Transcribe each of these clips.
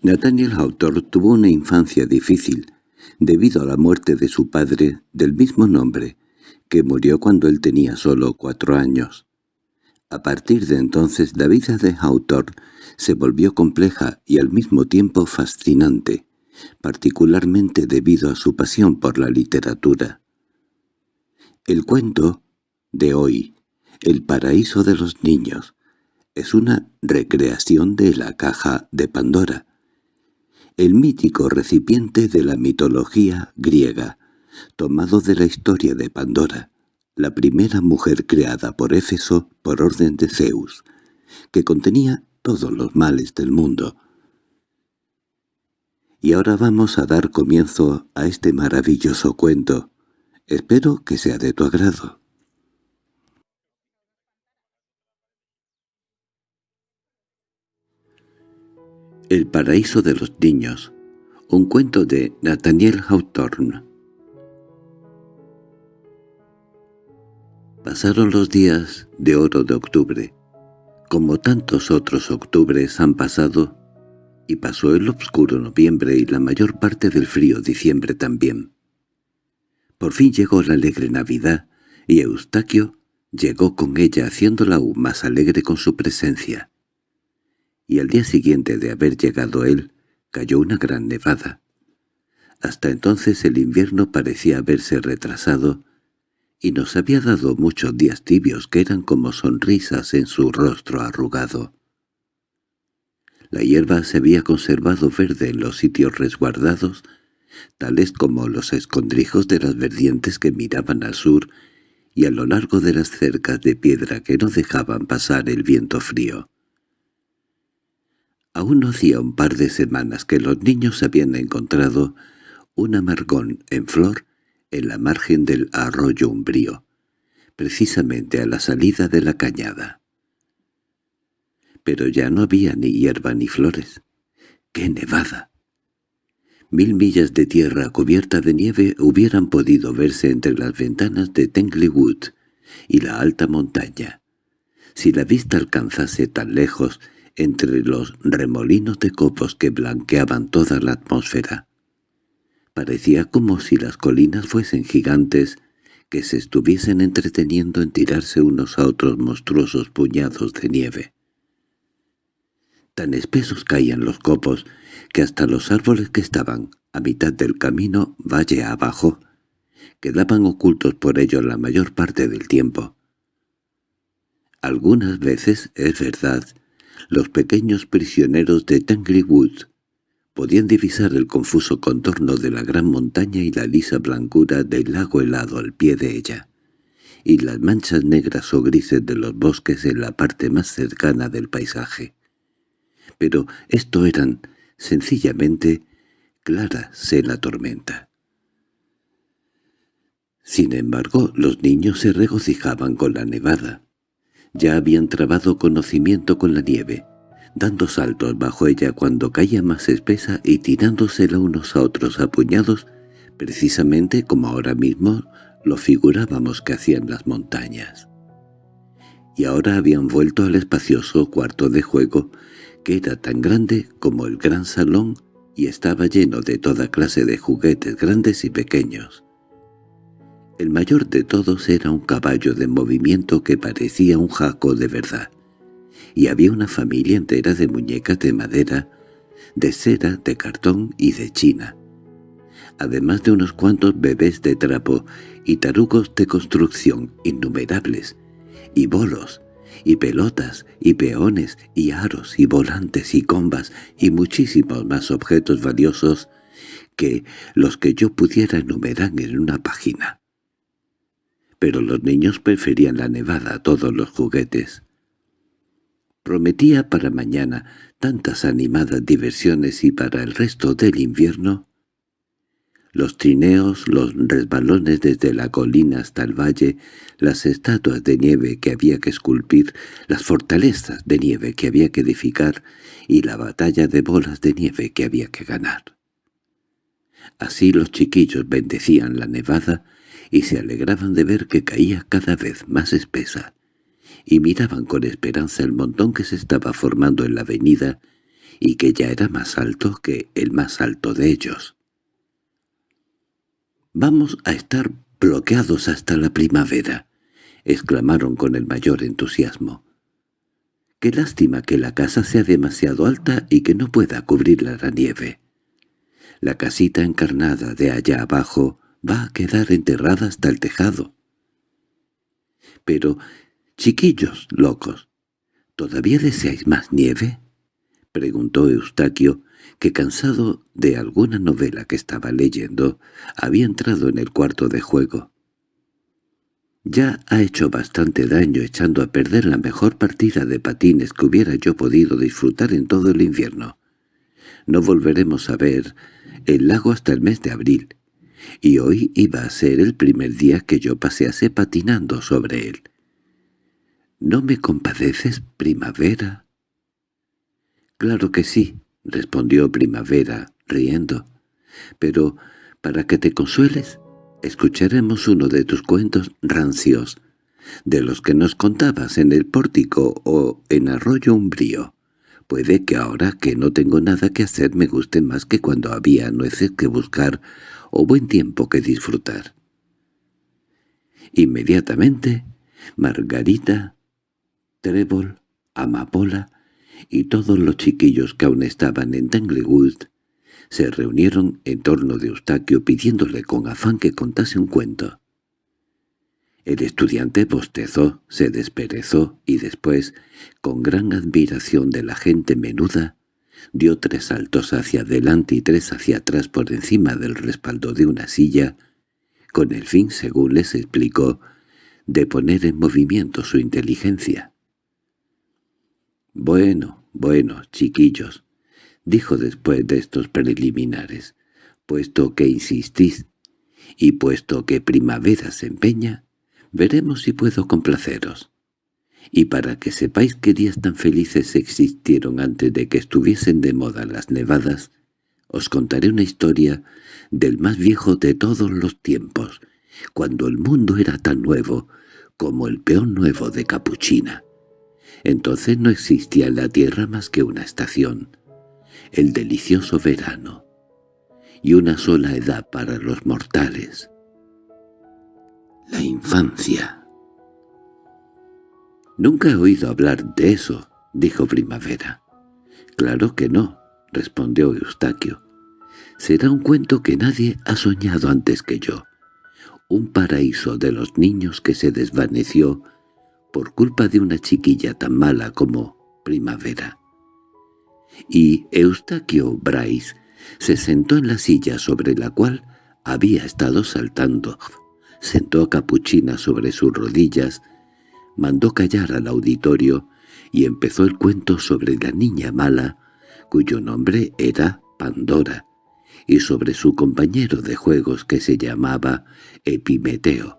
Nathaniel Hawthorne tuvo una infancia difícil, debido a la muerte de su padre del mismo nombre, que murió cuando él tenía solo cuatro años. A partir de entonces la vida de Hawthorne se volvió compleja y al mismo tiempo fascinante, particularmente debido a su pasión por la literatura. El cuento de hoy, El paraíso de los niños, es una recreación de la caja de Pandora, el mítico recipiente de la mitología griega, tomado de la historia de Pandora, la primera mujer creada por Éfeso por orden de Zeus, que contenía todos los males del mundo. Y ahora vamos a dar comienzo a este maravilloso cuento. Espero que sea de tu agrado. El paraíso de los niños, un cuento de Nathaniel Hawthorne. Pasaron los días de oro de octubre, como tantos otros octubres han pasado, y pasó el obscuro noviembre y la mayor parte del frío diciembre también. Por fin llegó la alegre Navidad, y Eustaquio llegó con ella haciéndola aún más alegre con su presencia y al día siguiente de haber llegado él, cayó una gran nevada. Hasta entonces el invierno parecía haberse retrasado, y nos había dado muchos días tibios que eran como sonrisas en su rostro arrugado. La hierba se había conservado verde en los sitios resguardados, tales como los escondrijos de las verdientes que miraban al sur y a lo largo de las cercas de piedra que no dejaban pasar el viento frío. Aún no hacía un par de semanas que los niños habían encontrado un amargón en flor en la margen del arroyo umbrío, precisamente a la salida de la cañada. Pero ya no había ni hierba ni flores. ¡Qué nevada! Mil millas de tierra cubierta de nieve hubieran podido verse entre las ventanas de Tanglewood y la alta montaña. Si la vista alcanzase tan lejos entre los remolinos de copos que blanqueaban toda la atmósfera. Parecía como si las colinas fuesen gigantes que se estuviesen entreteniendo en tirarse unos a otros monstruosos puñados de nieve. Tan espesos caían los copos que hasta los árboles que estaban a mitad del camino valle abajo quedaban ocultos por ellos la mayor parte del tiempo. Algunas veces, es verdad, los pequeños prisioneros de Tanglewood podían divisar el confuso contorno de la gran montaña y la lisa blancura del lago helado al pie de ella, y las manchas negras o grises de los bosques en la parte más cercana del paisaje. Pero esto eran, sencillamente, claras en la tormenta. Sin embargo, los niños se regocijaban con la nevada. Ya habían trabado conocimiento con la nieve, dando saltos bajo ella cuando caía más espesa y tirándosela unos a otros a puñados, precisamente como ahora mismo lo figurábamos que hacían las montañas. Y ahora habían vuelto al espacioso cuarto de juego, que era tan grande como el gran salón y estaba lleno de toda clase de juguetes grandes y pequeños. El mayor de todos era un caballo de movimiento que parecía un jaco de verdad, y había una familia entera de muñecas de madera, de cera, de cartón y de china, además de unos cuantos bebés de trapo y tarugos de construcción innumerables, y bolos, y pelotas, y peones, y aros, y volantes, y combas, y muchísimos más objetos valiosos que los que yo pudiera enumerar en una página pero los niños preferían la nevada a todos los juguetes. Prometía para mañana tantas animadas diversiones y para el resto del invierno los trineos, los resbalones desde la colina hasta el valle, las estatuas de nieve que había que esculpir, las fortalezas de nieve que había que edificar y la batalla de bolas de nieve que había que ganar. Así los chiquillos bendecían la nevada y se alegraban de ver que caía cada vez más espesa, y miraban con esperanza el montón que se estaba formando en la avenida y que ya era más alto que el más alto de ellos. «Vamos a estar bloqueados hasta la primavera», exclamaron con el mayor entusiasmo. «Qué lástima que la casa sea demasiado alta y que no pueda cubrirla la nieve. La casita encarnada de allá abajo va a quedar enterrada hasta el tejado». «Pero, chiquillos locos, ¿todavía deseáis más nieve?» preguntó Eustaquio, que cansado de alguna novela que estaba leyendo, había entrado en el cuarto de juego. Ya ha hecho bastante daño echando a perder la mejor partida de patines que hubiera yo podido disfrutar en todo el invierno. No volveremos a ver el lago hasta el mes de abril, y hoy iba a ser el primer día que yo pasease patinando sobre él. ¿No me compadeces, primavera? —Claro que sí —respondió Primavera, riendo—, pero para que te consueles, escucharemos uno de tus cuentos rancios, de los que nos contabas en el pórtico o en Arroyo Umbrío. Puede que ahora que no tengo nada que hacer me guste más que cuando había nueces que buscar o buen tiempo que disfrutar. Inmediatamente, Margarita, Trébol, Amapola y todos los chiquillos que aún estaban en Tanglewood se reunieron en torno de Eustaquio pidiéndole con afán que contase un cuento. El estudiante bostezó, se desperezó y después, con gran admiración de la gente menuda, dio tres saltos hacia adelante y tres hacia atrás por encima del respaldo de una silla, con el fin, según les explicó, de poner en movimiento su inteligencia. «Bueno, bueno, chiquillos», dijo después de estos preliminares, «puesto que insistís, y puesto que primavera se empeña, veremos si puedo complaceros. Y para que sepáis qué días tan felices existieron antes de que estuviesen de moda las nevadas, os contaré una historia del más viejo de todos los tiempos, cuando el mundo era tan nuevo como el peón nuevo de Capuchina. Entonces no existía en la tierra más que una estación, el delicioso verano, y una sola edad para los mortales, la infancia. «Nunca he oído hablar de eso», dijo Primavera. «Claro que no», respondió Eustaquio. «Será un cuento que nadie ha soñado antes que yo. Un paraíso de los niños que se desvaneció por culpa de una chiquilla tan mala como Primavera. Y Eustaquio Bryce se sentó en la silla sobre la cual había estado saltando, sentó a Capuchina sobre sus rodillas, mandó callar al auditorio y empezó el cuento sobre la niña mala, cuyo nombre era Pandora, y sobre su compañero de juegos que se llamaba Epimeteo.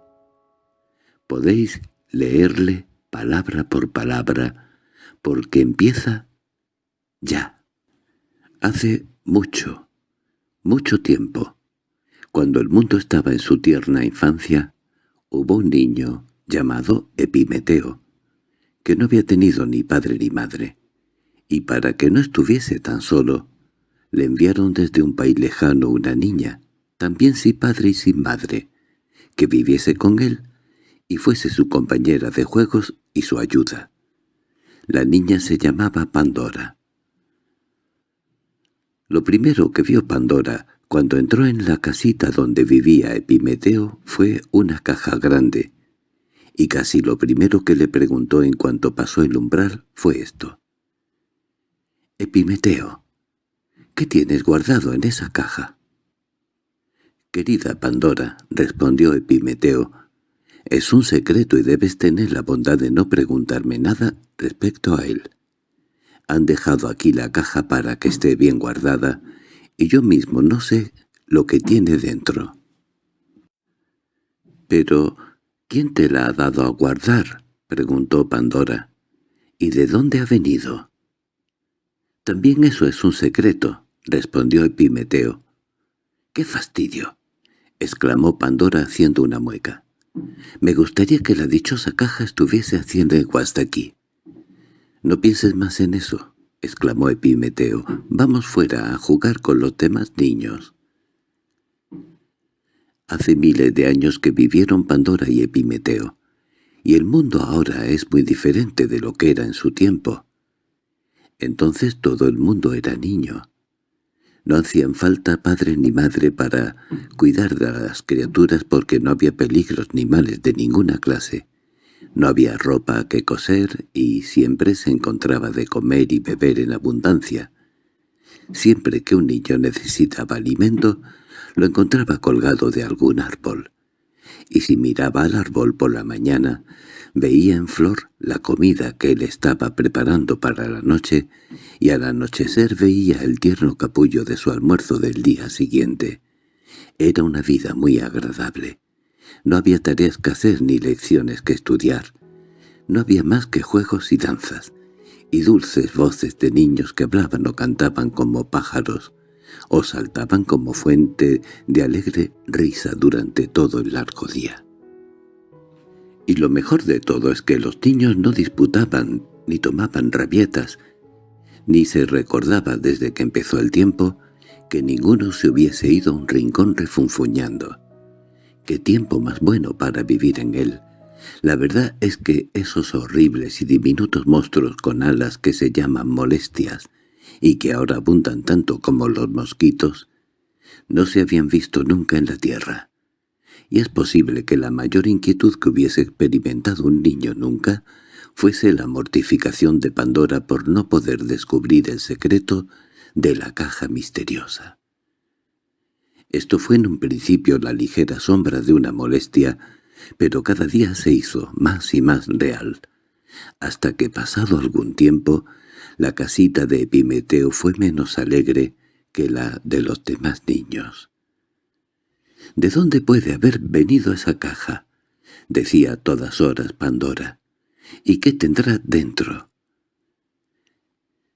Podéis leerle palabra por palabra, porque empieza ya. Hace mucho, mucho tiempo, cuando el mundo estaba en su tierna infancia, hubo un niño llamado Epimeteo, que no había tenido ni padre ni madre, y para que no estuviese tan solo, le enviaron desde un país lejano una niña, también sin padre y sin madre, que viviese con él y fuese su compañera de juegos y su ayuda. La niña se llamaba Pandora. Lo primero que vio Pandora cuando entró en la casita donde vivía Epimeteo fue una caja grande, y casi lo primero que le preguntó en cuanto pasó el umbral fue esto. «Epimeteo, ¿qué tienes guardado en esa caja?» «Querida Pandora», respondió Epimeteo, es un secreto y debes tener la bondad de no preguntarme nada respecto a él. Han dejado aquí la caja para que esté bien guardada, y yo mismo no sé lo que tiene dentro. —Pero, ¿quién te la ha dado a guardar? —preguntó Pandora. —¿Y de dónde ha venido? —También eso es un secreto —respondió Epimeteo. —¡Qué fastidio! —exclamó Pandora haciendo una mueca. Me gustaría que la dichosa caja estuviese haciendo algo hasta aquí. No pienses más en eso. —exclamó Epimeteo—, vamos fuera a jugar con los demás niños. Hace miles de años que vivieron Pandora y Epimeteo, y el mundo ahora es muy diferente de lo que era en su tiempo. Entonces todo el mundo era niño. No hacían falta padre ni madre para cuidar de las criaturas porque no había peligros ni males de ninguna clase. No había ropa que coser y siempre se encontraba de comer y beber en abundancia. Siempre que un niño necesitaba alimento, lo encontraba colgado de algún árbol. Y si miraba al árbol por la mañana, veía en flor la comida que él estaba preparando para la noche, y al anochecer veía el tierno capullo de su almuerzo del día siguiente. Era una vida muy agradable. No había tareas que hacer ni lecciones que estudiar. No había más que juegos y danzas, y dulces voces de niños que hablaban o cantaban como pájaros, o saltaban como fuente de alegre risa durante todo el largo día. Y lo mejor de todo es que los niños no disputaban ni tomaban rabietas, ni se recordaba desde que empezó el tiempo que ninguno se hubiese ido a un rincón refunfuñando. ¡Qué tiempo más bueno para vivir en él! La verdad es que esos horribles y diminutos monstruos con alas que se llaman molestias, y que ahora abundan tanto como los mosquitos, no se habían visto nunca en la tierra. Y es posible que la mayor inquietud que hubiese experimentado un niño nunca fuese la mortificación de Pandora por no poder descubrir el secreto de la caja misteriosa. Esto fue en un principio la ligera sombra de una molestia, pero cada día se hizo más y más real, hasta que pasado algún tiempo la casita de Epimeteo fue menos alegre que la de los demás niños. —¿De dónde puede haber venido esa caja? —decía a todas horas Pandora. —¿Y qué tendrá dentro?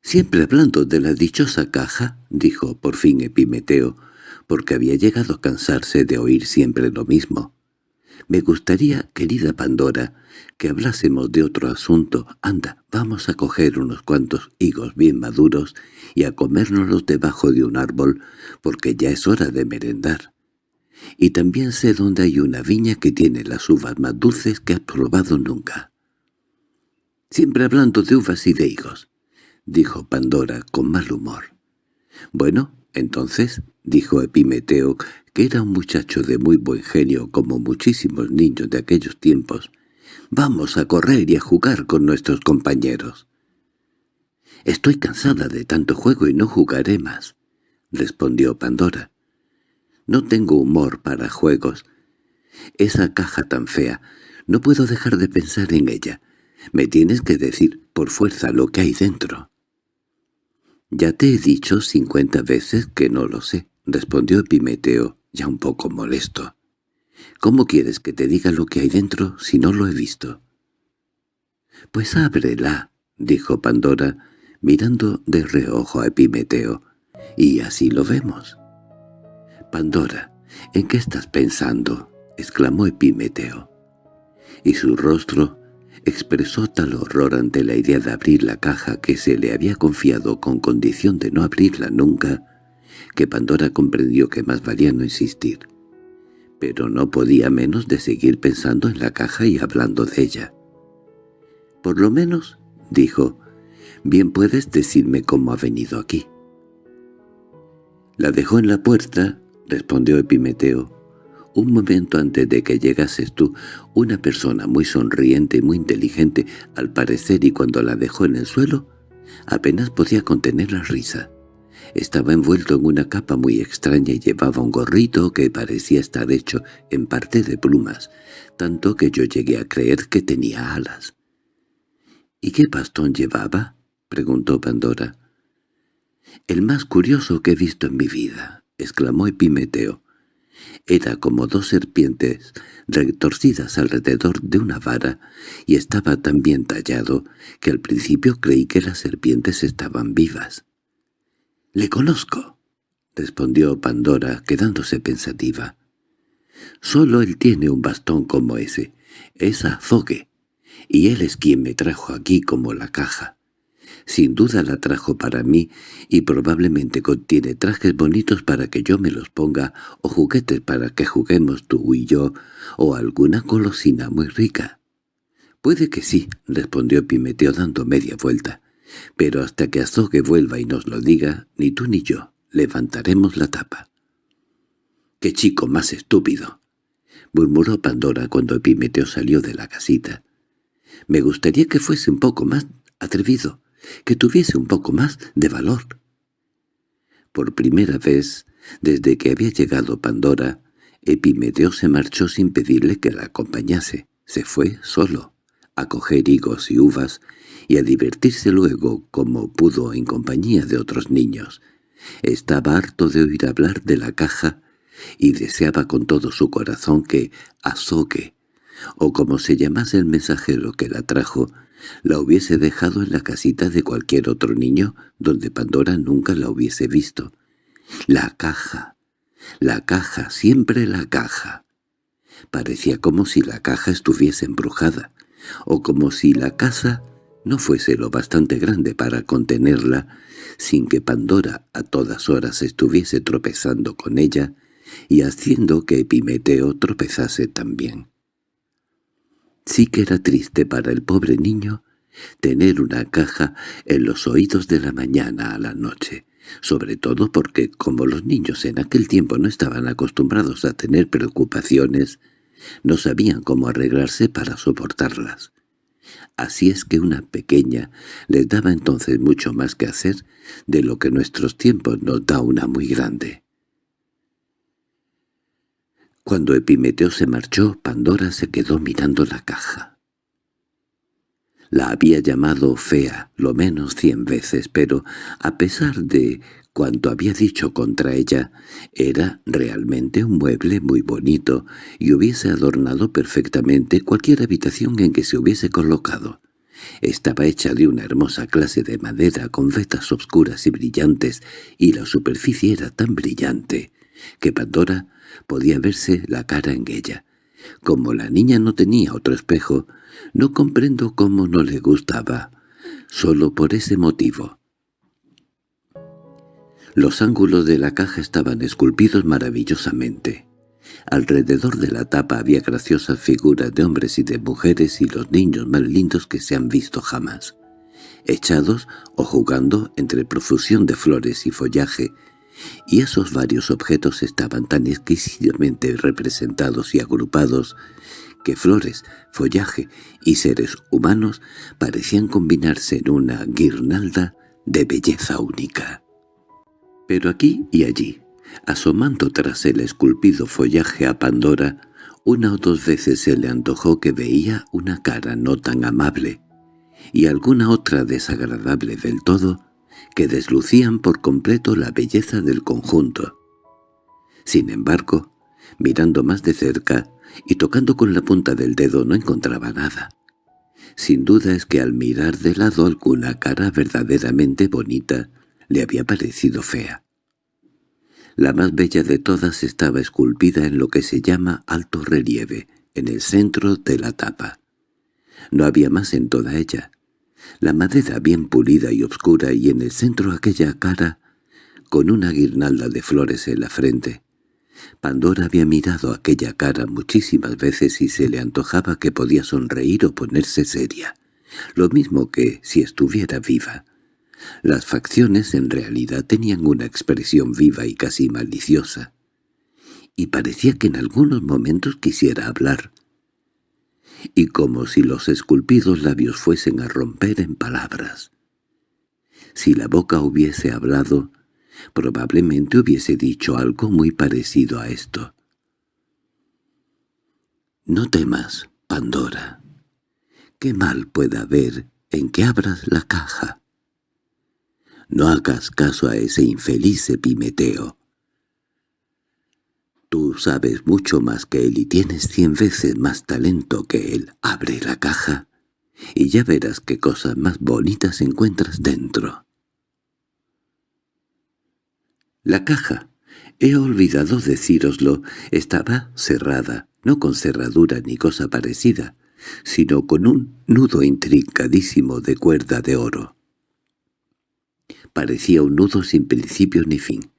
—Siempre hablando de la dichosa caja —dijo por fin Epimeteo— porque había llegado a cansarse de oír siempre lo mismo. «Me gustaría, querida Pandora, que hablásemos de otro asunto. Anda, vamos a coger unos cuantos higos bien maduros y a comérnoslos debajo de un árbol, porque ya es hora de merendar. Y también sé dónde hay una viña que tiene las uvas más dulces que has probado nunca». «Siempre hablando de uvas y de higos», dijo Pandora con mal humor. «Bueno, entonces —dijo Epimeteo, que era un muchacho de muy buen genio como muchísimos niños de aquellos tiempos—, «vamos a correr y a jugar con nuestros compañeros». «Estoy cansada de tanto juego y no jugaré más», respondió Pandora. «No tengo humor para juegos. Esa caja tan fea, no puedo dejar de pensar en ella. Me tienes que decir por fuerza lo que hay dentro». «Ya te he dicho cincuenta veces que no lo sé», respondió Epimeteo, ya un poco molesto. «¿Cómo quieres que te diga lo que hay dentro si no lo he visto?» «Pues ábrela», dijo Pandora, mirando de reojo a Epimeteo, «y así lo vemos». «Pandora, ¿en qué estás pensando?» exclamó Epimeteo. Y su rostro expresó tal horror ante la idea de abrir la caja que se le había confiado con condición de no abrirla nunca, que Pandora comprendió que más valía no insistir. Pero no podía menos de seguir pensando en la caja y hablando de ella. «Por lo menos», dijo, «bien puedes decirme cómo ha venido aquí». «La dejó en la puerta», respondió Epimeteo, un momento antes de que llegases tú, una persona muy sonriente y muy inteligente, al parecer y cuando la dejó en el suelo, apenas podía contener la risa. Estaba envuelto en una capa muy extraña y llevaba un gorrito que parecía estar hecho en parte de plumas, tanto que yo llegué a creer que tenía alas. —¿Y qué bastón llevaba? —preguntó Pandora. —El más curioso que he visto en mi vida —exclamó Epimeteo. Era como dos serpientes retorcidas alrededor de una vara y estaba tan bien tallado que al principio creí que las serpientes estaban vivas. —Le conozco —respondió Pandora, quedándose pensativa. —Solo él tiene un bastón como ese. Es Azogue, y él es quien me trajo aquí como la caja. Sin duda la trajo para mí y probablemente contiene trajes bonitos para que yo me los ponga o juguetes para que juguemos tú y yo o alguna golosina muy rica. —Puede que sí —respondió Pimeteo dando media vuelta—, pero hasta que Azogue vuelva y nos lo diga, ni tú ni yo levantaremos la tapa. —¡Qué chico más estúpido! —murmuró Pandora cuando Epimeteo salió de la casita. —Me gustaría que fuese un poco más atrevido que tuviese un poco más de valor. Por primera vez, desde que había llegado Pandora, Epimeteo se marchó sin pedirle que la acompañase. Se fue solo, a coger higos y uvas, y a divertirse luego como pudo en compañía de otros niños. Estaba harto de oír hablar de la caja y deseaba con todo su corazón que Azogue, o como se llamase el mensajero que la trajo, la hubiese dejado en la casita de cualquier otro niño donde Pandora nunca la hubiese visto. La caja, la caja, siempre la caja. Parecía como si la caja estuviese embrujada, o como si la casa no fuese lo bastante grande para contenerla, sin que Pandora a todas horas estuviese tropezando con ella y haciendo que Epimeteo tropezase también. Sí que era triste para el pobre niño tener una caja en los oídos de la mañana a la noche, sobre todo porque, como los niños en aquel tiempo no estaban acostumbrados a tener preocupaciones, no sabían cómo arreglarse para soportarlas. Así es que una pequeña les daba entonces mucho más que hacer de lo que nuestros tiempos nos da una muy grande. Cuando Epimeteo se marchó, Pandora se quedó mirando la caja. La había llamado fea, lo menos cien veces, pero, a pesar de cuanto había dicho contra ella, era realmente un mueble muy bonito y hubiese adornado perfectamente cualquier habitación en que se hubiese colocado. Estaba hecha de una hermosa clase de madera con vetas obscuras y brillantes, y la superficie era tan brillante que Pandora podía verse la cara en ella. Como la niña no tenía otro espejo, no comprendo cómo no le gustaba, solo por ese motivo. Los ángulos de la caja estaban esculpidos maravillosamente. Alrededor de la tapa había graciosas figuras de hombres y de mujeres y los niños más lindos que se han visto jamás, echados o jugando entre profusión de flores y follaje, y esos varios objetos estaban tan exquisitamente representados y agrupados que flores, follaje y seres humanos parecían combinarse en una guirnalda de belleza única. Pero aquí y allí, asomando tras el esculpido follaje a Pandora, una o dos veces se le antojó que veía una cara no tan amable, y alguna otra desagradable del todo, que deslucían por completo la belleza del conjunto. Sin embargo, mirando más de cerca y tocando con la punta del dedo no encontraba nada. Sin duda es que al mirar de lado alguna cara verdaderamente bonita le había parecido fea. La más bella de todas estaba esculpida en lo que se llama alto relieve, en el centro de la tapa. No había más en toda ella, la madera bien pulida y oscura y en el centro aquella cara con una guirnalda de flores en la frente. Pandora había mirado aquella cara muchísimas veces y se le antojaba que podía sonreír o ponerse seria, lo mismo que si estuviera viva. Las facciones en realidad tenían una expresión viva y casi maliciosa, y parecía que en algunos momentos quisiera hablar, y como si los esculpidos labios fuesen a romper en palabras. Si la boca hubiese hablado, probablemente hubiese dicho algo muy parecido a esto. «No temas, Pandora. ¿Qué mal puede haber en que abras la caja? No hagas caso a ese infeliz Epimeteo. Tú sabes mucho más que él y tienes cien veces más talento que él. Abre la caja y ya verás qué cosas más bonitas encuentras dentro. La caja, he olvidado decíroslo, estaba cerrada, no con cerradura ni cosa parecida, sino con un nudo intrincadísimo de cuerda de oro. Parecía un nudo sin principio ni fin.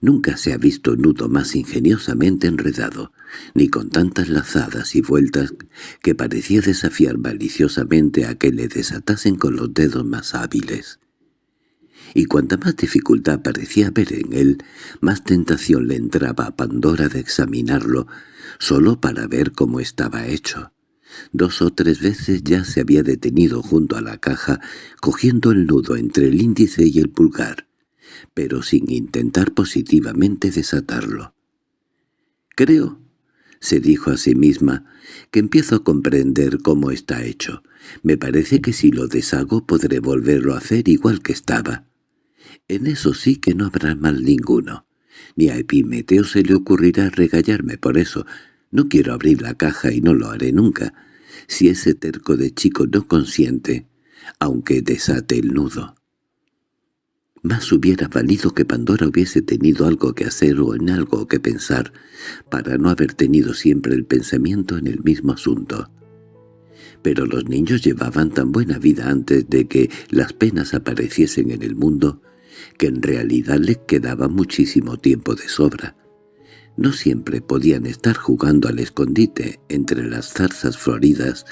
Nunca se ha visto nudo más ingeniosamente enredado, ni con tantas lazadas y vueltas que parecía desafiar maliciosamente a que le desatasen con los dedos más hábiles. Y cuanta más dificultad parecía haber en él, más tentación le entraba a Pandora de examinarlo, solo para ver cómo estaba hecho. Dos o tres veces ya se había detenido junto a la caja, cogiendo el nudo entre el índice y el pulgar, pero sin intentar positivamente desatarlo. «Creo», se dijo a sí misma, «que empiezo a comprender cómo está hecho. Me parece que si lo deshago podré volverlo a hacer igual que estaba. En eso sí que no habrá mal ninguno. Ni a Epimeteo se le ocurrirá regallarme por eso. No quiero abrir la caja y no lo haré nunca, si ese terco de chico no consiente, aunque desate el nudo. Más hubiera valido que Pandora hubiese tenido algo que hacer o en algo que pensar, para no haber tenido siempre el pensamiento en el mismo asunto. Pero los niños llevaban tan buena vida antes de que las penas apareciesen en el mundo, que en realidad les quedaba muchísimo tiempo de sobra. No siempre podían estar jugando al escondite entre las zarzas floridas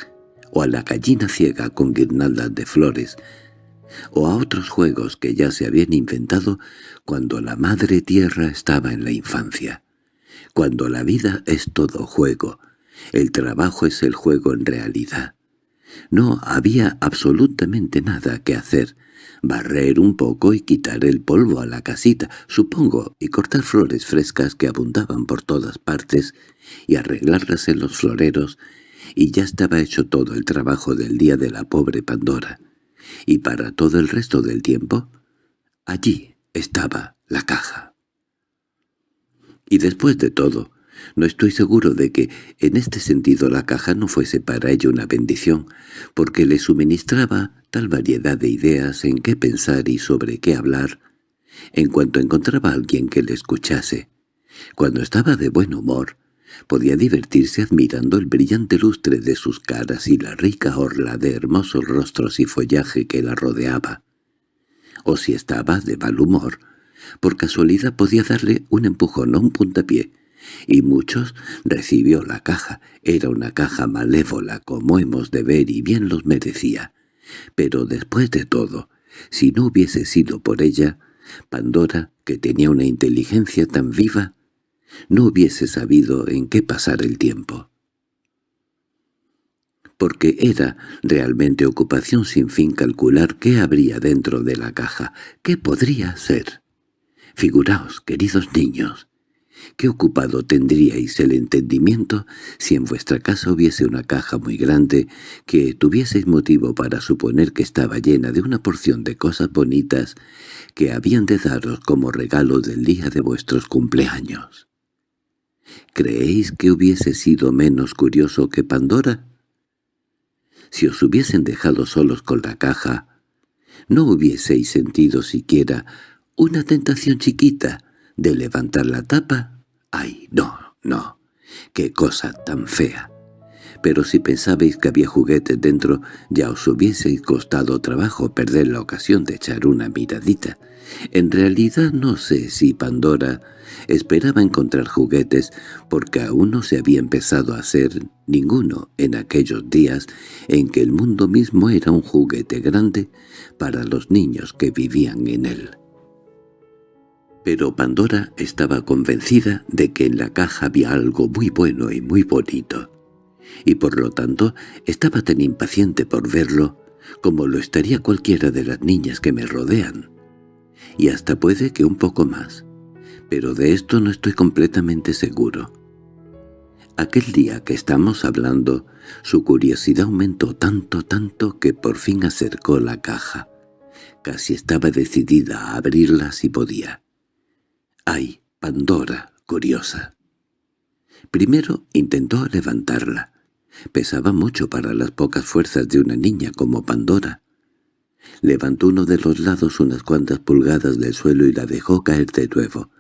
o a la gallina ciega con guirnaldas de flores, o a otros juegos que ya se habían inventado cuando la madre tierra estaba en la infancia. Cuando la vida es todo juego, el trabajo es el juego en realidad. No había absolutamente nada que hacer, barrer un poco y quitar el polvo a la casita, supongo, y cortar flores frescas que abundaban por todas partes, y arreglarlas en los floreros, y ya estaba hecho todo el trabajo del día de la pobre Pandora. Y para todo el resto del tiempo, allí estaba la caja. Y después de todo, no estoy seguro de que en este sentido la caja no fuese para ella una bendición, porque le suministraba tal variedad de ideas en qué pensar y sobre qué hablar, en cuanto encontraba a alguien que le escuchase. Cuando estaba de buen humor, podía divertirse admirando el brillante lustre de sus caras y la rica orla de hermosos rostros y follaje que la rodeaba. O si estaba de mal humor, por casualidad podía darle un empujón o un puntapié, y muchos recibió la caja. Era una caja malévola, como hemos de ver, y bien los merecía. Pero después de todo, si no hubiese sido por ella, Pandora, que tenía una inteligencia tan viva, no hubiese sabido en qué pasar el tiempo. Porque era realmente ocupación sin fin calcular qué habría dentro de la caja, qué podría ser. Figuraos, queridos niños, ¿Qué ocupado tendríais el entendimiento si en vuestra casa hubiese una caja muy grande que tuvieseis motivo para suponer que estaba llena de una porción de cosas bonitas que habían de daros como regalo del día de vuestros cumpleaños? ¿Creéis que hubiese sido menos curioso que Pandora? Si os hubiesen dejado solos con la caja, ¿no hubieseis sentido siquiera una tentación chiquita de levantar la tapa? ¡Ay, no, no! ¡Qué cosa tan fea! Pero si pensabais que había juguetes dentro, ya os hubieseis costado trabajo perder la ocasión de echar una miradita. En realidad no sé si Pandora esperaba encontrar juguetes porque aún no se había empezado a hacer ninguno en aquellos días en que el mundo mismo era un juguete grande para los niños que vivían en él. Pero Pandora estaba convencida de que en la caja había algo muy bueno y muy bonito, y por lo tanto estaba tan impaciente por verlo como lo estaría cualquiera de las niñas que me rodean, y hasta puede que un poco más, pero de esto no estoy completamente seguro. Aquel día que estamos hablando, su curiosidad aumentó tanto, tanto que por fin acercó la caja. Casi estaba decidida a abrirla si podía. ¡Ay, Pandora, curiosa! Primero intentó levantarla. Pesaba mucho para las pocas fuerzas de una niña como Pandora. Levantó uno de los lados unas cuantas pulgadas del suelo y la dejó caer de nuevo.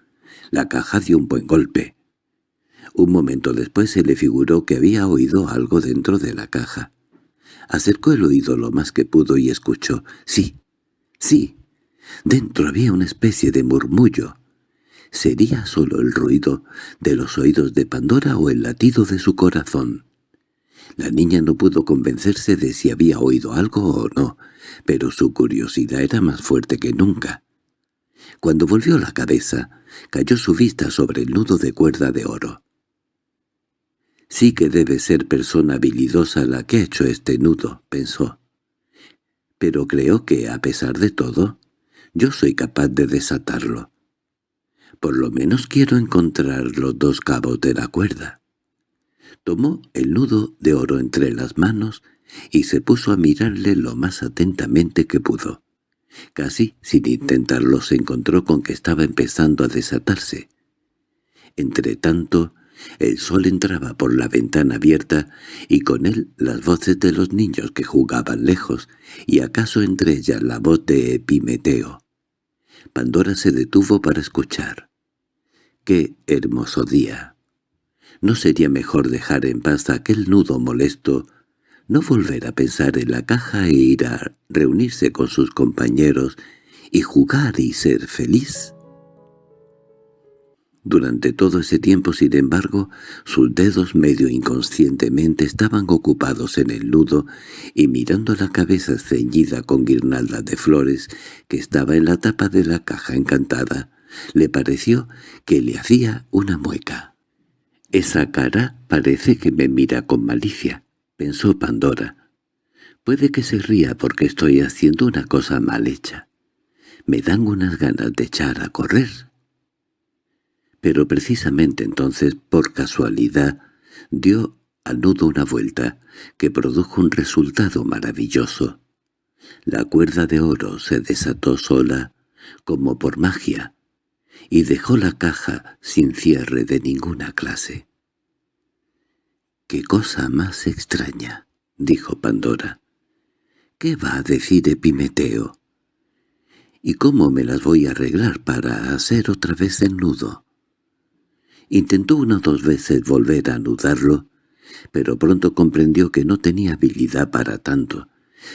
La caja dio un buen golpe. Un momento después se le figuró que había oído algo dentro de la caja. Acercó el oído lo más que pudo y escuchó. «Sí, sí, Dentro había una especie de murmullo. ¿Sería solo el ruido de los oídos de Pandora o el latido de su corazón? La niña no pudo convencerse de si había oído algo o no, pero su curiosidad era más fuerte que nunca. Cuando volvió la cabeza, cayó su vista sobre el nudo de cuerda de oro. «Sí que debe ser persona habilidosa la que ha hecho este nudo», pensó. «Pero creo que, a pesar de todo, yo soy capaz de desatarlo. Por lo menos quiero encontrar los dos cabos de la cuerda». Tomó el nudo de oro entre las manos y se puso a mirarle lo más atentamente que pudo. Casi sin intentarlo se encontró con que estaba empezando a desatarse. Entretanto, el sol entraba por la ventana abierta y con él las voces de los niños que jugaban lejos, y acaso entre ellas la voz de Epimeteo. Pandora se detuvo para escuchar. ¡Qué hermoso día! ¿No sería mejor dejar en paz aquel nudo molesto, no volver a pensar en la caja e ir a reunirse con sus compañeros y jugar y ser feliz? Durante todo ese tiempo, sin embargo, sus dedos medio inconscientemente estaban ocupados en el nudo y mirando la cabeza ceñida con guirnaldas de flores que estaba en la tapa de la caja encantada, le pareció que le hacía una mueca. «Esa cara parece que me mira con malicia», pensó Pandora. «Puede que se ría porque estoy haciendo una cosa mal hecha. Me dan unas ganas de echar a correr». Pero precisamente entonces, por casualidad, dio al nudo una vuelta, que produjo un resultado maravilloso. La cuerda de oro se desató sola, como por magia, y dejó la caja sin cierre de ninguna clase. —¡Qué cosa más extraña! —dijo Pandora. —¿Qué va a decir Epimeteo? ¿Y cómo me las voy a arreglar para hacer otra vez el nudo? Intentó una o dos veces volver a anudarlo, pero pronto comprendió que no tenía habilidad para tanto.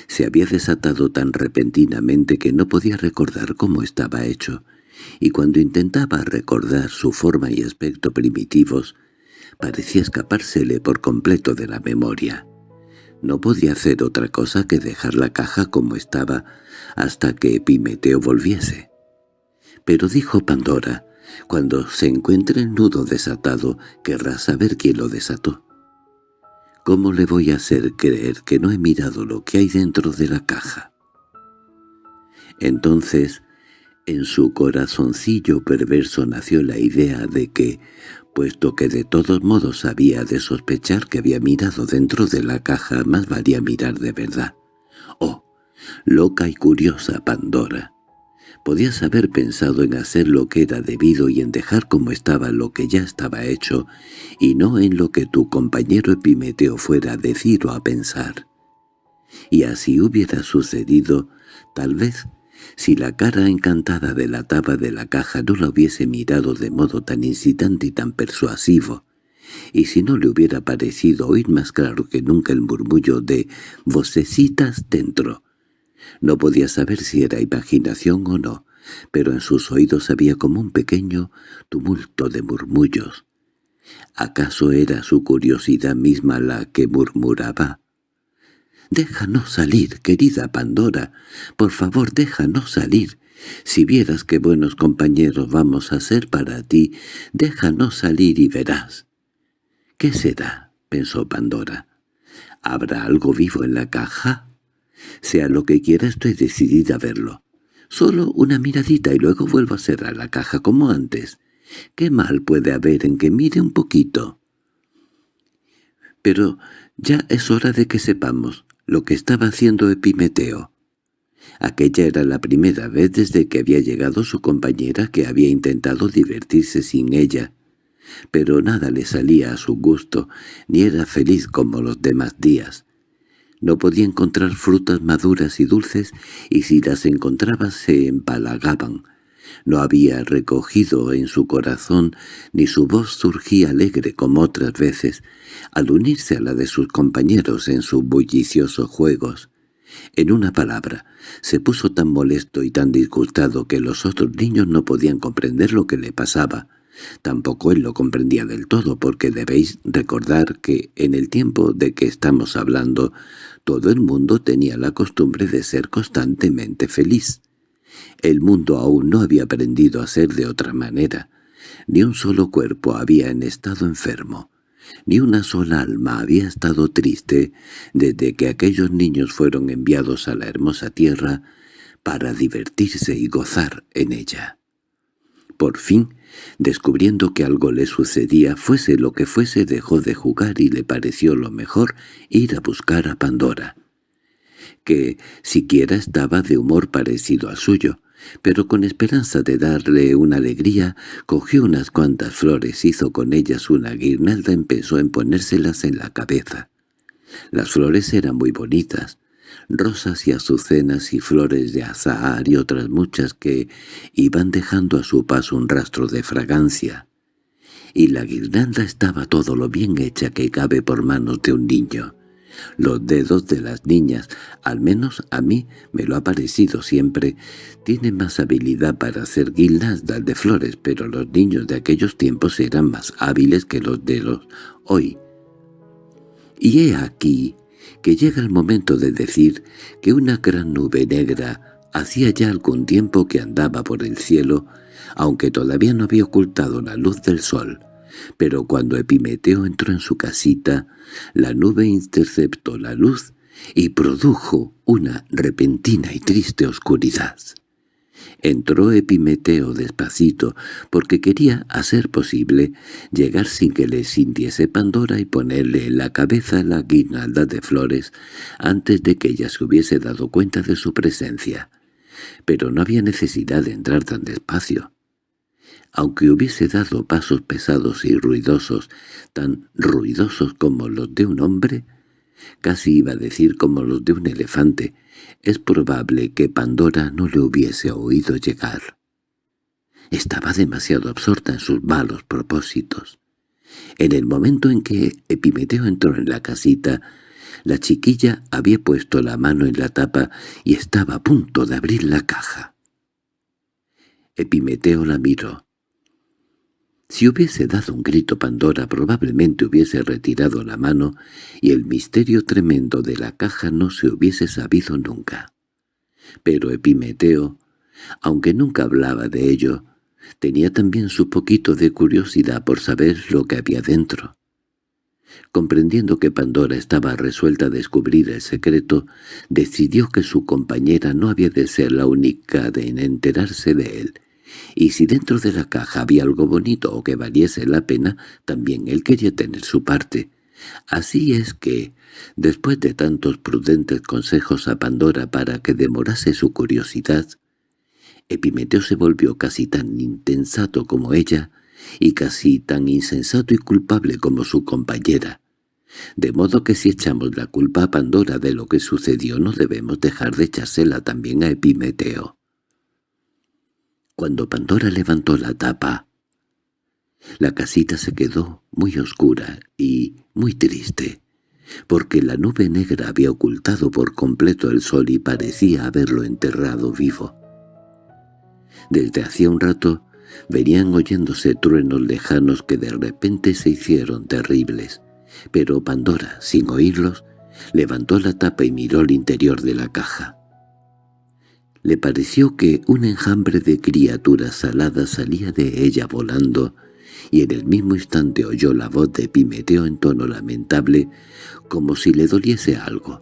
Se había desatado tan repentinamente que no podía recordar cómo estaba hecho, y cuando intentaba recordar su forma y aspecto primitivos, parecía escapársele por completo de la memoria. No podía hacer otra cosa que dejar la caja como estaba hasta que Epimeteo volviese. Pero dijo Pandora, cuando se encuentre el nudo desatado, querrá saber quién lo desató. ¿Cómo le voy a hacer creer que no he mirado lo que hay dentro de la caja? Entonces en su corazoncillo perverso nació la idea de que, puesto que de todos modos había de sospechar que había mirado dentro de la caja, más valía mirar de verdad. Oh, loca y curiosa Pandora. Podías haber pensado en hacer lo que era debido y en dejar como estaba lo que ya estaba hecho, y no en lo que tu compañero Epimeteo fuera a decir o a pensar. Y así hubiera sucedido, tal vez si la cara encantada de la tapa de la caja no la hubiese mirado de modo tan incitante y tan persuasivo, y si no le hubiera parecido oír más claro que nunca el murmullo de «vocecitas dentro», no podía saber si era imaginación o no, pero en sus oídos había como un pequeño tumulto de murmullos. ¿Acaso era su curiosidad misma la que murmuraba? «Déjanos salir, querida Pandora. Por favor, déjanos salir. Si vieras qué buenos compañeros vamos a ser para ti, déjanos salir y verás». «¿Qué será?» pensó Pandora. «¿Habrá algo vivo en la caja?» «Sea lo que quiera, estoy decidida a verlo. Solo una miradita y luego vuelvo a cerrar la caja como antes. ¿Qué mal puede haber en que mire un poquito?» «Pero ya es hora de que sepamos lo que estaba haciendo Epimeteo. Aquella era la primera vez desde que había llegado su compañera que había intentado divertirse sin ella, pero nada le salía a su gusto, ni era feliz como los demás días. No podía encontrar frutas maduras y dulces, y si las encontraba se empalagaban, no había recogido en su corazón, ni su voz surgía alegre como otras veces, al unirse a la de sus compañeros en sus bulliciosos juegos, En una palabra, se puso tan molesto y tan disgustado que los otros niños no podían comprender lo que le pasaba. Tampoco él lo comprendía del todo, porque debéis recordar que en el tiempo de que estamos hablando, todo el mundo tenía la costumbre de ser constantemente feliz. El mundo aún no había aprendido a ser de otra manera. Ni un solo cuerpo había en estado enfermo. Ni una sola alma había estado triste desde que aquellos niños fueron enviados a la hermosa tierra para divertirse y gozar en ella. Por fin, descubriendo que algo le sucedía, fuese lo que fuese, dejó de jugar y le pareció lo mejor ir a buscar a Pandora, que siquiera estaba de humor parecido al suyo, pero con esperanza de darle una alegría, cogió unas cuantas flores, hizo con ellas una guirnalda, empezó a ponérselas en la cabeza. Las flores eran muy bonitas, rosas y azucenas y flores de azahar y otras muchas que iban dejando a su paso un rastro de fragancia. Y la guirnalda estaba todo lo bien hecha que cabe por manos de un niño. Los dedos de las niñas, al menos a mí me lo ha parecido siempre, tienen más habilidad para hacer guirnaldas de flores, pero los niños de aquellos tiempos eran más hábiles que los de los hoy. Y he aquí que llega el momento de decir que una gran nube negra hacía ya algún tiempo que andaba por el cielo, aunque todavía no había ocultado la luz del sol. Pero cuando Epimeteo entró en su casita, la nube interceptó la luz y produjo una repentina y triste oscuridad. Entró Epimeteo despacito, porque quería, a ser posible, llegar sin que le sintiese Pandora y ponerle en la cabeza la guirnalda de flores antes de que ella se hubiese dado cuenta de su presencia. Pero no había necesidad de entrar tan despacio. Aunque hubiese dado pasos pesados y ruidosos, tan ruidosos como los de un hombre, casi iba a decir como los de un elefante, es probable que Pandora no le hubiese oído llegar. Estaba demasiado absorta en sus malos propósitos. En el momento en que Epimeteo entró en la casita, la chiquilla había puesto la mano en la tapa y estaba a punto de abrir la caja. Epimeteo la miró. Si hubiese dado un grito Pandora probablemente hubiese retirado la mano y el misterio tremendo de la caja no se hubiese sabido nunca. Pero Epimeteo, aunque nunca hablaba de ello, tenía también su poquito de curiosidad por saber lo que había dentro. Comprendiendo que Pandora estaba resuelta a descubrir el secreto, decidió que su compañera no había de ser la única en enterarse de él, y si dentro de la caja había algo bonito o que valiese la pena, también él quería tener su parte. Así es que, después de tantos prudentes consejos a Pandora para que demorase su curiosidad, Epimeteo se volvió casi tan intensato como ella, y casi tan insensato y culpable como su compañera. De modo que si echamos la culpa a Pandora de lo que sucedió no debemos dejar de echársela también a Epimeteo. Cuando Pandora levantó la tapa, la casita se quedó muy oscura y muy triste, porque la nube negra había ocultado por completo el sol y parecía haberlo enterrado vivo. Desde hacía un rato venían oyéndose truenos lejanos que de repente se hicieron terribles, pero Pandora, sin oírlos, levantó la tapa y miró el interior de la caja. Le pareció que un enjambre de criaturas aladas salía de ella volando, y en el mismo instante oyó la voz de Pimeteo en tono lamentable, como si le doliese algo.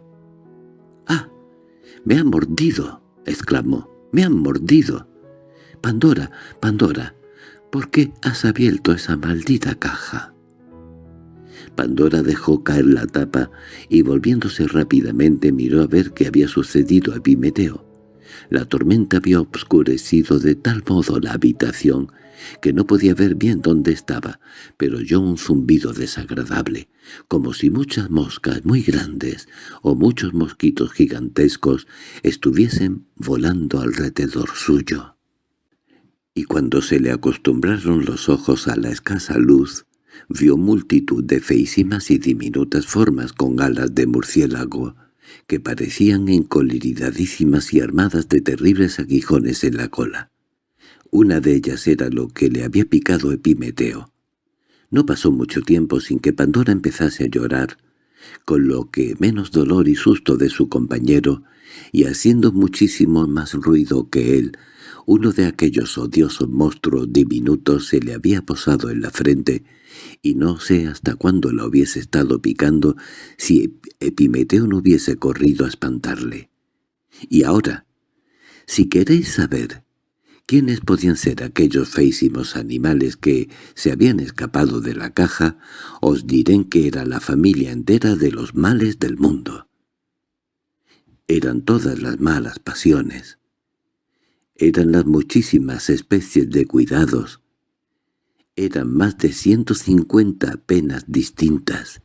—¡Ah! ¡Me ha mordido! —exclamó. —¡Me han mordido! —Pandora, Pandora, ¿por qué has abierto esa maldita caja? Pandora dejó caer la tapa y volviéndose rápidamente miró a ver qué había sucedido a Epimeteo. La tormenta había obscurecido de tal modo la habitación que no podía ver bien dónde estaba, pero oyó un zumbido desagradable, como si muchas moscas muy grandes o muchos mosquitos gigantescos estuviesen volando alrededor suyo. Y cuando se le acostumbraron los ojos a la escasa luz, vio multitud de feísimas y diminutas formas con alas de murciélago, que parecían encoleridadísimas y armadas de terribles aguijones en la cola. Una de ellas era lo que le había picado Epimeteo. No pasó mucho tiempo sin que Pandora empezase a llorar, con lo que menos dolor y susto de su compañero, y haciendo muchísimo más ruido que él, uno de aquellos odiosos monstruos diminutos se le había posado en la frente, y no sé hasta cuándo la hubiese estado picando si Epimeteo no hubiese corrido a espantarle. Y ahora, si queréis saber quiénes podían ser aquellos feísimos animales que se habían escapado de la caja, os diré que era la familia entera de los males del mundo. Eran todas las malas pasiones. Eran las muchísimas especies de cuidados. Eran más de ciento cincuenta penas distintas.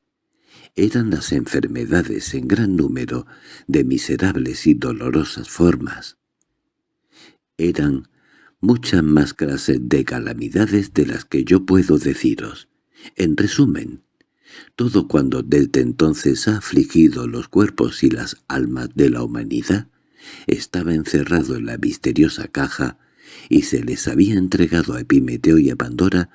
Eran las enfermedades en gran número de miserables y dolorosas formas. Eran muchas más clases de calamidades de las que yo puedo deciros. En resumen, todo cuando desde entonces ha afligido los cuerpos y las almas de la humanidad, estaba encerrado en la misteriosa caja y se les había entregado a Epimeteo y a Pandora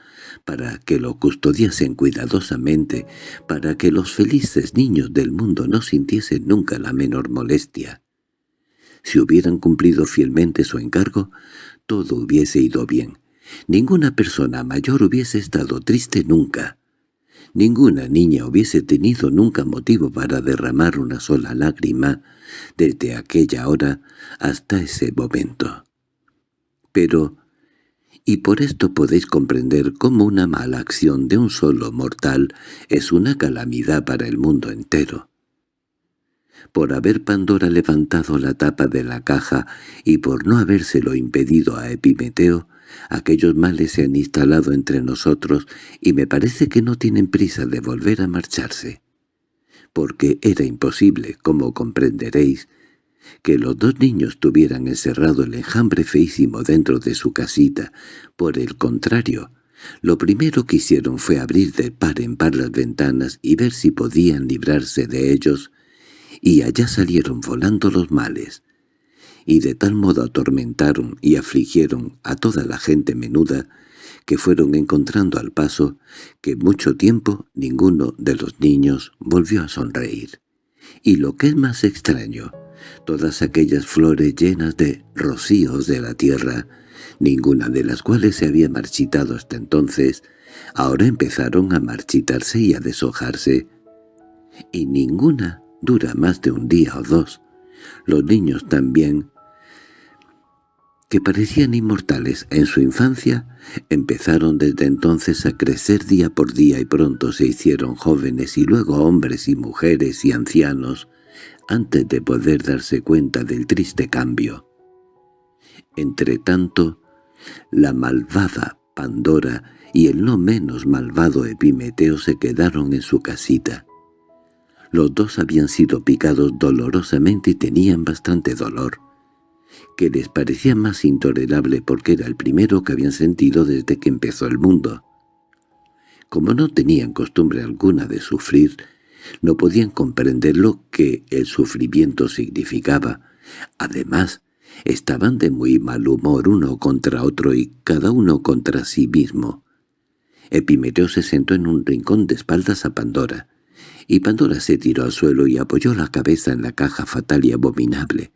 para que lo custodiasen cuidadosamente, para que los felices niños del mundo no sintiesen nunca la menor molestia. Si hubieran cumplido fielmente su encargo, todo hubiese ido bien. Ninguna persona mayor hubiese estado triste nunca. Ninguna niña hubiese tenido nunca motivo para derramar una sola lágrima desde aquella hora hasta ese momento. Pero, y por esto podéis comprender cómo una mala acción de un solo mortal es una calamidad para el mundo entero. Por haber Pandora levantado la tapa de la caja y por no habérselo impedido a Epimeteo, Aquellos males se han instalado entre nosotros y me parece que no tienen prisa de volver a marcharse. Porque era imposible, como comprenderéis, que los dos niños tuvieran encerrado el enjambre feísimo dentro de su casita. Por el contrario, lo primero que hicieron fue abrir de par en par las ventanas y ver si podían librarse de ellos, y allá salieron volando los males, y de tal modo atormentaron y afligieron a toda la gente menuda que fueron encontrando al paso que mucho tiempo ninguno de los niños volvió a sonreír. Y lo que es más extraño, todas aquellas flores llenas de rocíos de la tierra, ninguna de las cuales se había marchitado hasta entonces, ahora empezaron a marchitarse y a deshojarse, y ninguna dura más de un día o dos. Los niños también que parecían inmortales en su infancia, empezaron desde entonces a crecer día por día y pronto se hicieron jóvenes y luego hombres y mujeres y ancianos, antes de poder darse cuenta del triste cambio. Entretanto, la malvada Pandora y el no menos malvado Epimeteo se quedaron en su casita. Los dos habían sido picados dolorosamente y tenían bastante dolor que les parecía más intolerable porque era el primero que habían sentido desde que empezó el mundo. Como no tenían costumbre alguna de sufrir, no podían comprender lo que el sufrimiento significaba. Además, estaban de muy mal humor uno contra otro y cada uno contra sí mismo. Epimeteo se sentó en un rincón de espaldas a Pandora, y Pandora se tiró al suelo y apoyó la cabeza en la caja fatal y abominable.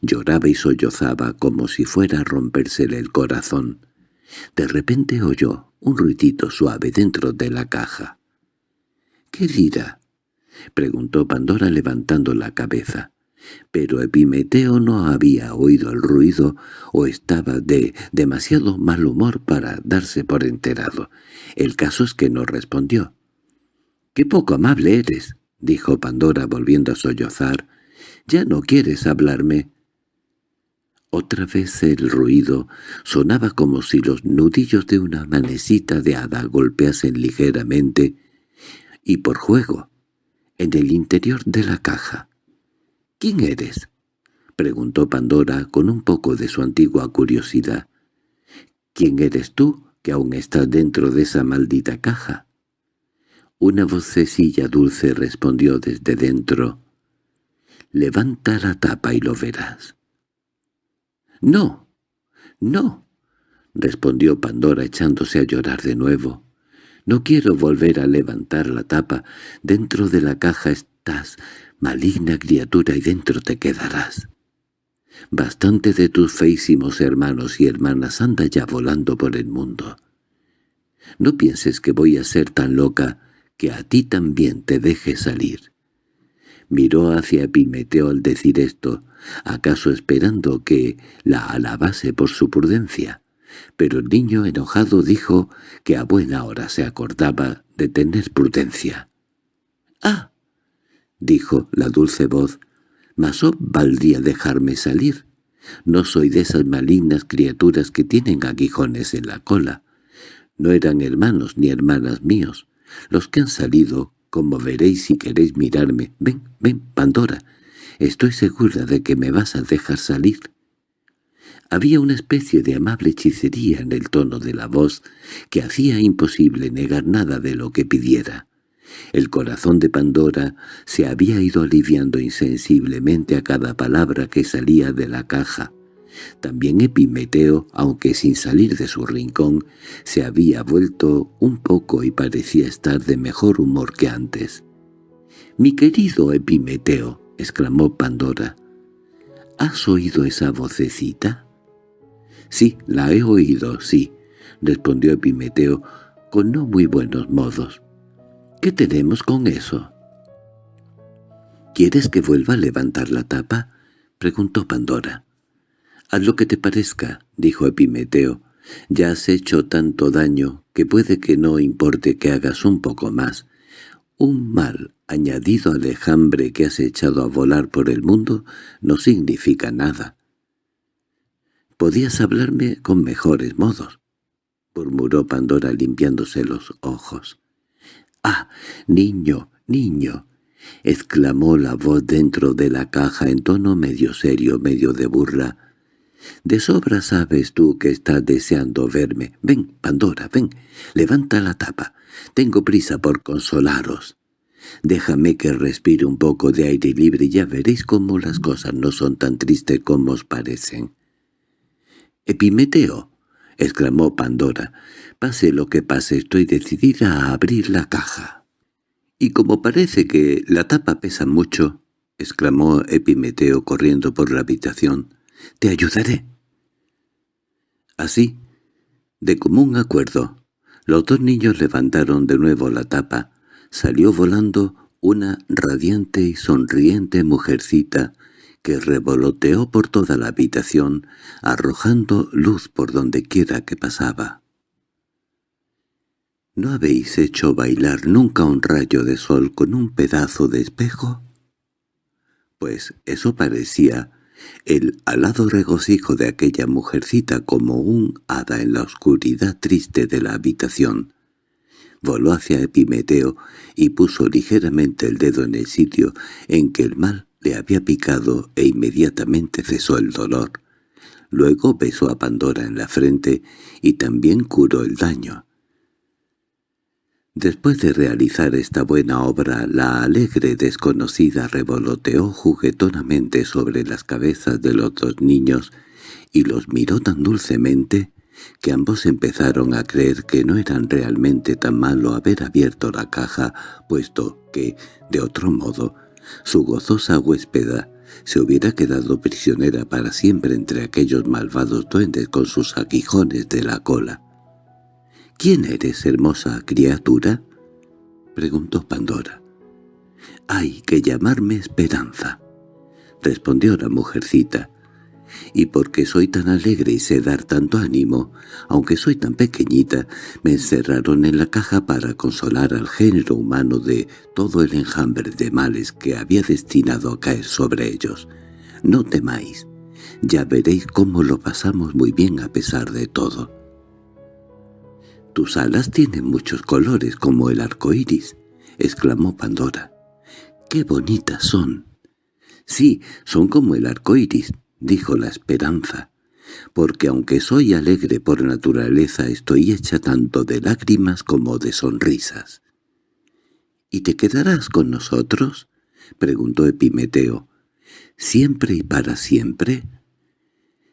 Lloraba y sollozaba como si fuera a rompérsele el corazón. De repente oyó un ruidito suave dentro de la caja. —¿Qué dirá? —preguntó Pandora levantando la cabeza. Pero Epimeteo no había oído el ruido o estaba de demasiado mal humor para darse por enterado. El caso es que no respondió. —¡Qué poco amable eres! —dijo Pandora volviendo a sollozar. —¿Ya no quieres hablarme? Otra vez el ruido sonaba como si los nudillos de una manecita de hada golpeasen ligeramente, y por juego, en el interior de la caja. —¿Quién eres? —preguntó Pandora con un poco de su antigua curiosidad. —¿Quién eres tú, que aún estás dentro de esa maldita caja? Una vocecilla dulce respondió desde dentro. Levanta la tapa y lo verás. —¡No! ¡No! —respondió Pandora echándose a llorar de nuevo. —No quiero volver a levantar la tapa. Dentro de la caja estás, maligna criatura, y dentro te quedarás. Bastante de tus feísimos hermanos y hermanas anda ya volando por el mundo. No pienses que voy a ser tan loca que a ti también te deje salir. Miró hacia Epimeteo al decir esto, acaso esperando que la alabase por su prudencia. Pero el niño enojado dijo que a buena hora se acordaba de tener prudencia. —¡Ah! —dijo la dulce voz—, mas valdría dejarme salir. No soy de esas malignas criaturas que tienen aguijones en la cola. No eran hermanos ni hermanas míos. Los que han salido, como veréis si queréis mirarme. Ven, ven, Pandora. Estoy segura de que me vas a dejar salir. Había una especie de amable hechicería en el tono de la voz que hacía imposible negar nada de lo que pidiera. El corazón de Pandora se había ido aliviando insensiblemente a cada palabra que salía de la caja. También Epimeteo, aunque sin salir de su rincón, se había vuelto un poco y parecía estar de mejor humor que antes. «Mi querido Epimeteo», exclamó Pandora, «¿has oído esa vocecita?» «Sí, la he oído, sí», respondió Epimeteo, con no muy buenos modos. «¿Qué tenemos con eso?» «¿Quieres que vuelva a levantar la tapa?» preguntó Pandora. «Haz lo que te parezca», dijo Epimeteo. «Ya has hecho tanto daño que puede que no importe que hagas un poco más. Un mal añadido al enjambre que has echado a volar por el mundo no significa nada». «Podías hablarme con mejores modos», murmuró Pandora limpiándose los ojos. «¡Ah, niño, niño!» exclamó la voz dentro de la caja en tono medio serio, medio de burla. De sobra sabes tú que estás deseando verme. Ven, Pandora, ven, levanta la tapa. Tengo prisa por consolaros. Déjame que respire un poco de aire libre y ya veréis cómo las cosas no son tan tristes como os parecen. —Epimeteo —exclamó Pandora—, pase lo que pase estoy decidida a abrir la caja. —Y como parece que la tapa pesa mucho —exclamó Epimeteo corriendo por la habitación—, te ayudaré. Así, de común acuerdo, los dos niños levantaron de nuevo la tapa. Salió volando una radiante y sonriente mujercita que revoloteó por toda la habitación, arrojando luz por donde quiera que pasaba. —¿No habéis hecho bailar nunca un rayo de sol con un pedazo de espejo? Pues eso parecía el alado regocijo de aquella mujercita como un hada en la oscuridad triste de la habitación. Voló hacia Epimeteo y puso ligeramente el dedo en el sitio en que el mal le había picado e inmediatamente cesó el dolor. Luego besó a Pandora en la frente y también curó el daño. Después de realizar esta buena obra, la alegre desconocida revoloteó juguetonamente sobre las cabezas de los dos niños y los miró tan dulcemente que ambos empezaron a creer que no eran realmente tan malo haber abierto la caja, puesto que, de otro modo, su gozosa huéspeda se hubiera quedado prisionera para siempre entre aquellos malvados duendes con sus aguijones de la cola. —¿Quién eres, hermosa criatura? —preguntó Pandora. —Hay que llamarme Esperanza —respondió la mujercita—, y porque soy tan alegre y sé dar tanto ánimo, aunque soy tan pequeñita, me encerraron en la caja para consolar al género humano de todo el enjambre de males que había destinado a caer sobre ellos. No temáis, ya veréis cómo lo pasamos muy bien a pesar de todo. «Tus alas tienen muchos colores como el arco iris», exclamó Pandora. «¡Qué bonitas son!» «Sí, son como el arco iris», dijo la esperanza, «porque aunque soy alegre por naturaleza estoy hecha tanto de lágrimas como de sonrisas». «¿Y te quedarás con nosotros?» preguntó Epimeteo. ¿Siempre y para siempre?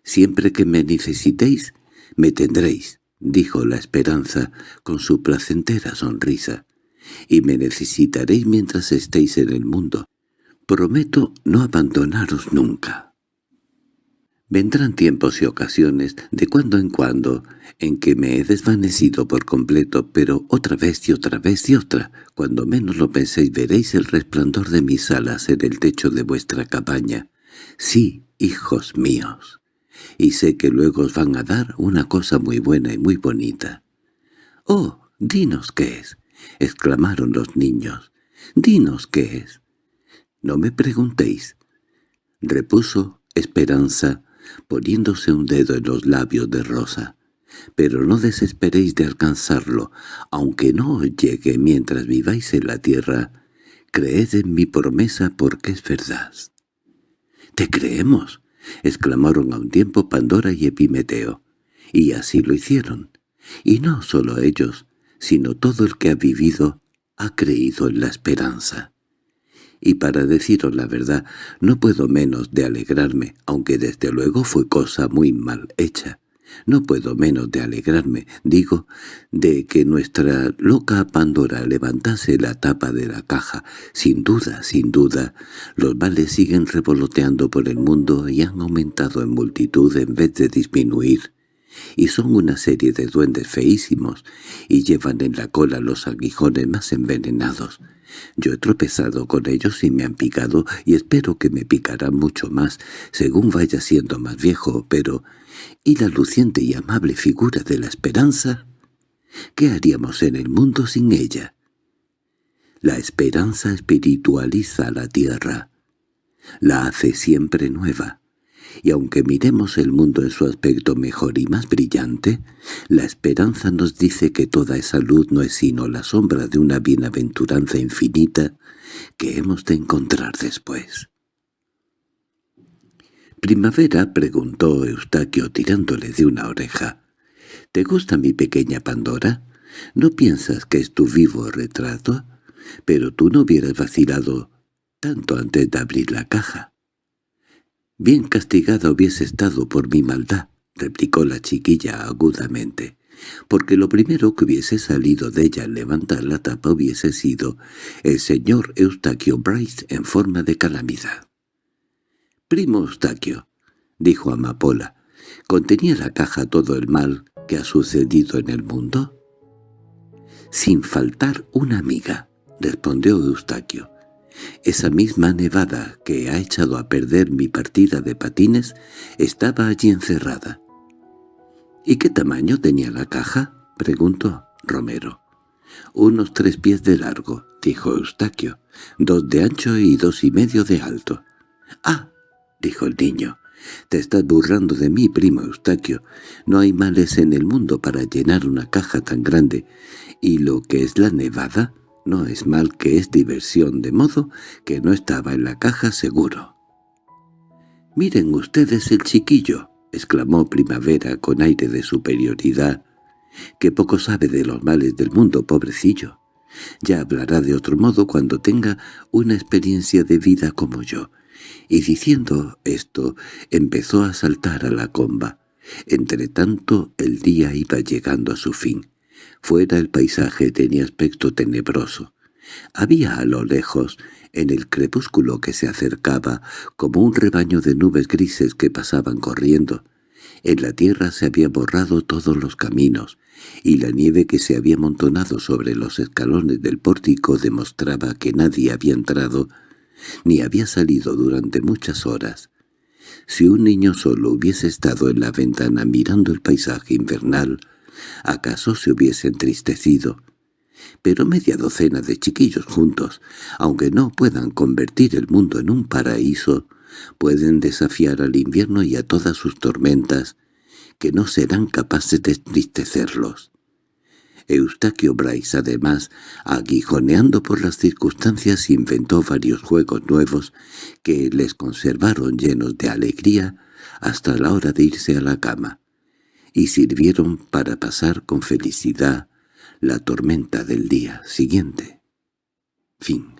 Siempre que me necesitéis, me tendréis, dijo la esperanza con su placentera sonrisa, y me necesitaréis mientras estéis en el mundo. Prometo no abandonaros nunca. Vendrán tiempos y ocasiones, de cuando en cuando, en que me he desvanecido por completo, pero otra vez y otra vez y otra, cuando menos lo penséis veréis el resplandor de mis alas en el techo de vuestra cabaña. Sí, hijos míos. Y sé que luego os van a dar una cosa muy buena y muy bonita. —¡Oh, dinos qué es! —exclamaron los niños. —Dinos qué es. —No me preguntéis —repuso Esperanza, poniéndose un dedo en los labios de Rosa. Pero no desesperéis de alcanzarlo, aunque no os llegue mientras viváis en la tierra. Creed en mi promesa porque es verdad. —¡Te creemos! —exclamaron a un tiempo Pandora y Epimeteo. Y así lo hicieron. Y no solo ellos, sino todo el que ha vivido ha creído en la esperanza y para deciros la verdad no puedo menos de alegrarme, aunque desde luego fue cosa muy mal hecha. No puedo menos de alegrarme, digo, de que nuestra loca Pandora levantase la tapa de la caja. Sin duda, sin duda, los males siguen revoloteando por el mundo y han aumentado en multitud en vez de disminuir y son una serie de duendes feísimos, y llevan en la cola los aguijones más envenenados. Yo he tropezado con ellos y me han picado, y espero que me picarán mucho más, según vaya siendo más viejo, pero... ¿y la luciente y amable figura de la esperanza? ¿Qué haríamos en el mundo sin ella? La esperanza espiritualiza la tierra. La hace siempre nueva y aunque miremos el mundo en su aspecto mejor y más brillante, la esperanza nos dice que toda esa luz no es sino la sombra de una bienaventuranza infinita que hemos de encontrar después. —Primavera —preguntó Eustaquio tirándole de una oreja—, ¿te gusta mi pequeña Pandora? ¿No piensas que es tu vivo retrato? Pero tú no hubieras vacilado tanto antes de abrir la caja. «Bien castigada hubiese estado por mi maldad», replicó la chiquilla agudamente, «porque lo primero que hubiese salido de ella al levantar la tapa hubiese sido el señor Eustaquio Bryce en forma de calamidad». «Primo Eustaquio», dijo Amapola, «¿contenía la caja todo el mal que ha sucedido en el mundo?» «Sin faltar una amiga», respondió Eustaquio. Esa misma nevada que ha echado a perder mi partida de patines estaba allí encerrada. —¿Y qué tamaño tenía la caja? —preguntó Romero. —Unos tres pies de largo —dijo Eustaquio—, dos de ancho y dos y medio de alto. —Ah —dijo el niño—, te estás burlando de mí, primo Eustaquio. No hay males en el mundo para llenar una caja tan grande. Y lo que es la nevada no es mal que es diversión, de modo que no estaba en la caja seguro. «Miren ustedes el chiquillo», exclamó Primavera con aire de superioridad, «que poco sabe de los males del mundo, pobrecillo. Ya hablará de otro modo cuando tenga una experiencia de vida como yo». Y diciendo esto, empezó a saltar a la comba. Entretanto, el día iba llegando a su fin. Fuera el paisaje tenía aspecto tenebroso. Había a lo lejos, en el crepúsculo que se acercaba, como un rebaño de nubes grises que pasaban corriendo. En la tierra se había borrado todos los caminos, y la nieve que se había amontonado sobre los escalones del pórtico demostraba que nadie había entrado ni había salido durante muchas horas. Si un niño solo hubiese estado en la ventana mirando el paisaje invernal, acaso se hubiese entristecido. Pero media docena de chiquillos juntos, aunque no puedan convertir el mundo en un paraíso, pueden desafiar al invierno y a todas sus tormentas, que no serán capaces de entristecerlos. Eustaquio Bryce, además, aguijoneando por las circunstancias, inventó varios juegos nuevos que les conservaron llenos de alegría hasta la hora de irse a la cama y sirvieron para pasar con felicidad la tormenta del día siguiente. Fin